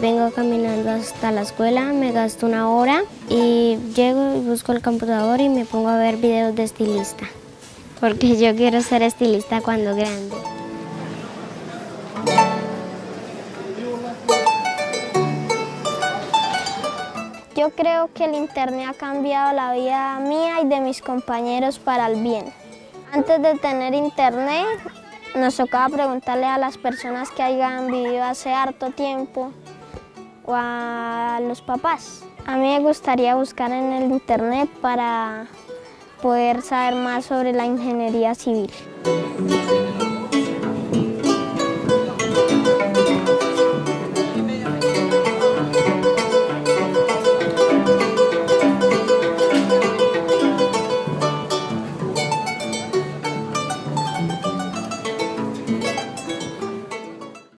Vengo caminando hasta la escuela, me gasto una hora y llego y busco el computador y me pongo a ver videos de estilista. Porque yo quiero ser estilista cuando grande. Yo creo que el internet ha cambiado la vida mía y de mis compañeros para el bien. Antes de tener internet, nos tocaba preguntarle a las personas que hayan vivido hace harto tiempo a los papás. A mí me gustaría buscar en el internet para poder saber más sobre la ingeniería civil.